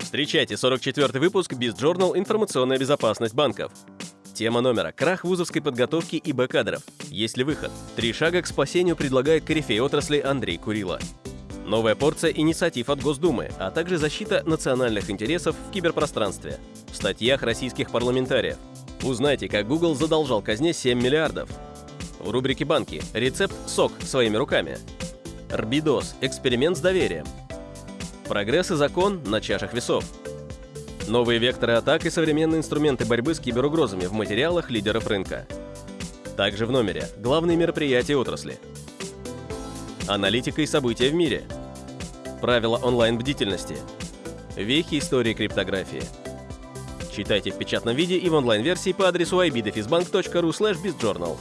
Встречайте 44 выпуск BizJournal «Информационная безопасность банков». Тема номера – крах вузовской подготовки и Б-кадров. Есть ли выход? Три шага к спасению предлагает корифей отрасли Андрей Курила. Новая порция инициатив от Госдумы, а также защита национальных интересов в киберпространстве. В статьях российских парламентариев. Узнайте, как Google задолжал казне 7 миллиардов. В рубрике «Банки» рецепт «СОК» своими руками. Рбидос – эксперимент с доверием. Прогресс и закон на чашах весов. Новые векторы атак и современные инструменты борьбы с киберугрозами в материалах лидеров рынка. Также в номере главные мероприятия отрасли. Аналитика и события в мире. Правила онлайн-бдительности. Вехи истории криптографии. Читайте в печатном виде и в онлайн-версии по адресу ibdefisbank.ru bizjournal.